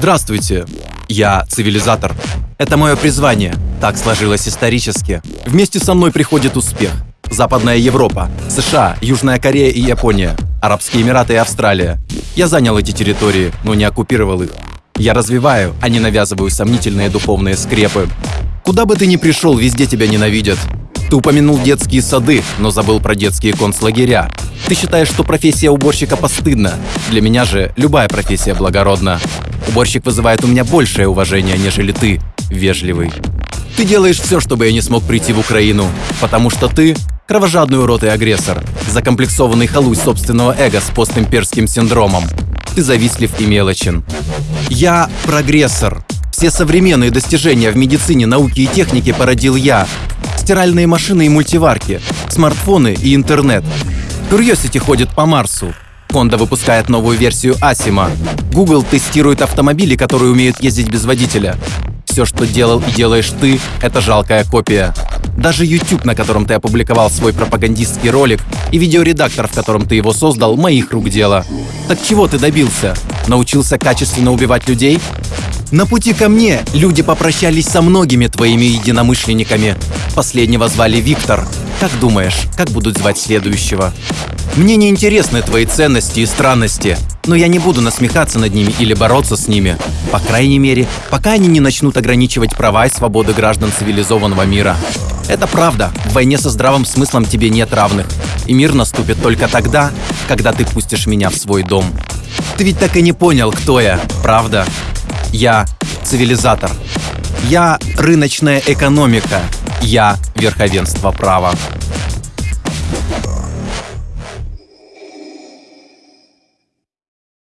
Здравствуйте, я цивилизатор. Это мое призвание. Так сложилось исторически. Вместе со мной приходит успех. Западная Европа, США, Южная Корея и Япония, Арабские Эмираты и Австралия. Я занял эти территории, но не оккупировал их. Я развиваю, а не навязываю сомнительные духовные скрепы. Куда бы ты ни пришел, везде тебя ненавидят. Ты упомянул детские сады, но забыл про детские концлагеря. Ты считаешь, что профессия уборщика постыдна. Для меня же любая профессия благородна. Уборщик вызывает у меня большее уважение, нежели ты, вежливый. Ты делаешь все, чтобы я не смог прийти в Украину, потому что ты кровожадный урод и агрессор, закомплексованный халуй собственного эго с постимперским синдромом. Ты завистлив и мелочен. Я прогрессор. Все современные достижения в медицине, науке и технике породил я. Стиральные машины и мультиварки, смартфоны и интернет. Curiosity ходит по Марсу. Honda выпускает новую версию Асима. Google тестирует автомобили, которые умеют ездить без водителя. Все, что делал и делаешь ты, это жалкая копия. Даже YouTube, на котором ты опубликовал свой пропагандистский ролик, и видеоредактор, в котором ты его создал, моих рук дело. Так чего ты добился? Научился качественно убивать людей? На пути ко мне люди попрощались со многими твоими единомышленниками. Последнего звали Виктор. Как думаешь, как будут звать следующего? Мне не интересны твои ценности и странности, но я не буду насмехаться над ними или бороться с ними. По крайней мере, пока они не начнут ограничивать права и свободы граждан цивилизованного мира. Это правда, в войне со здравым смыслом тебе нет равных. И мир наступит только тогда, когда ты пустишь меня в свой дом. Ты ведь так и не понял, кто я, правда? Я цивилизатор. Я рыночная экономика. Я верховенство права.